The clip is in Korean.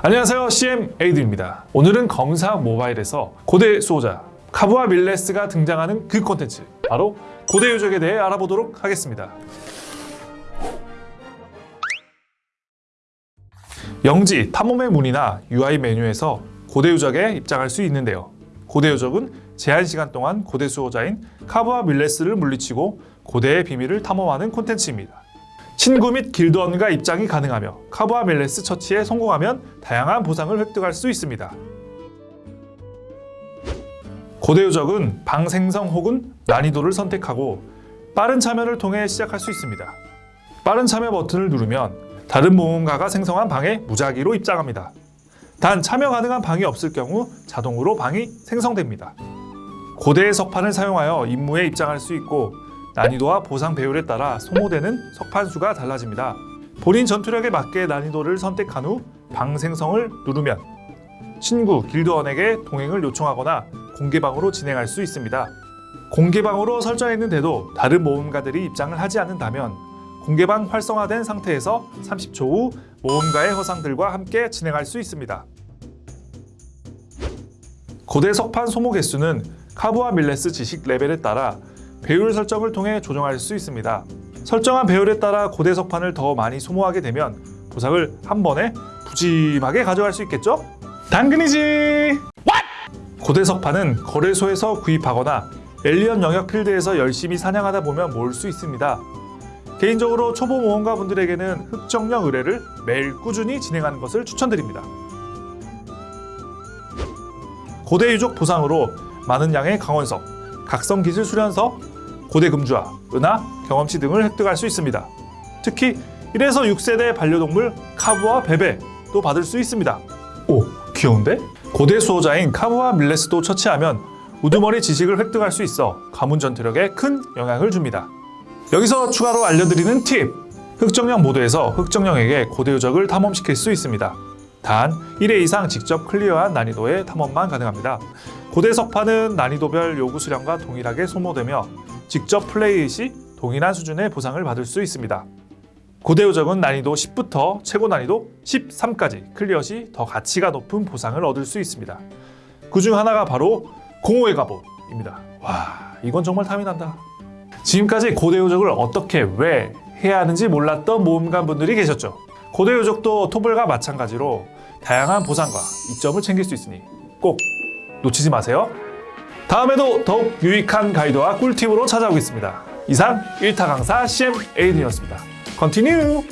안녕하세요. CM 에이드입니다. 오늘은 검사 모바일에서 고대 수호자 카부와 밀레스가 등장하는 그 콘텐츠 바로 고대 유적에 대해 알아보도록 하겠습니다. 영지 탐험의 문이나 UI 메뉴에서 고대 유적에 입장할 수 있는데요. 고대 유적은 제한 시간 동안 고대 수호자인 카부와 밀레스를 물리치고 고대의 비밀을 탐험하는 콘텐츠입니다 친구 및 길드원과 입장이 가능하며 카부와 멜레스 처치에 성공하면 다양한 보상을 획득할 수 있습니다. 고대 유적은 방 생성 혹은 난이도를 선택하고 빠른 참여를 통해 시작할 수 있습니다. 빠른 참여 버튼을 누르면 다른 모험가가 생성한 방에 무작위로 입장합니다. 단 참여 가능한 방이 없을 경우 자동으로 방이 생성됩니다. 고대의 석판을 사용하여 임무에 입장할 수 있고 난이도와 보상 배율에 따라 소모되는 석판 수가 달라집니다. 본인 전투력에 맞게 난이도를 선택한 후 방 생성을 누르면 친구, 길드원에게 동행을 요청하거나 공개방으로 진행할 수 있습니다. 공개방으로 설정했는데도 다른 모험가들이 입장을 하지 않는다면 공개방 활성화된 상태에서 30초 후 모험가의 허상들과 함께 진행할 수 있습니다. 고대 석판 소모 개수는 카부와 밀레스 지식 레벨에 따라 배율 설정을 통해 조정할 수 있습니다. 설정한 배율에 따라 고대 석판을 더 많이 소모하게 되면 보상을 한 번에 푸짐하게 가져갈 수 있겠죠? 당근이지! 고대 석판은 거래소에서 구입하거나 엘리언 영역 필드에서 열심히 사냥하다 보면 모을 수 있습니다. 개인적으로 초보 모험가 분들에게는 흑정령 의뢰를 매일 꾸준히 진행하는 것을 추천드립니다. 고대 유적 보상으로 많은 양의 강원석, 각성 기술 수련서, 고대 금주화, 은하, 경험치 등을 획득할 수 있습니다. 특히 1에서 6세대 반려동물 카부와 베베도 받을 수 있습니다. 오, 귀여운데? 고대 수호자인 카부와 밀레스도 처치하면 우두머리 지식을 획득할 수 있어 가문 전투력에 큰 영향을 줍니다. 여기서 추가로 알려드리는 팁! 흑정령 모드에서 흑정령에게 고대 유적을 탐험시킬 수 있습니다. 단 1회 이상 직접 클리어한 난이도의 탐험만 가능합니다. 고대 석판은 난이도별 요구 수량과 동일하게 소모되며 직접 플레이 시 동일한 수준의 보상을 받을 수 있습니다. 고대 유적은 난이도 10부터 최고 난이도 13까지 클리어 시 더 가치가 높은 보상을 얻을 수 있습니다. 그 중 하나가 바로 공허의 갑옷입니다. 와 이건 정말 탐이 난다. 지금까지 고대 유적을 어떻게 왜 해야 하는지 몰랐던 모험가 분들이 계셨죠. 고대 유적도 토벌과 마찬가지로 다양한 보상과 이점을 챙길 수 있으니 꼭 놓치지 마세요. 다음에도 더욱 유익한 가이드와 꿀팁으로 찾아오겠습니다. 이상 1타 강사 CM 에이든이었습니다. Continue!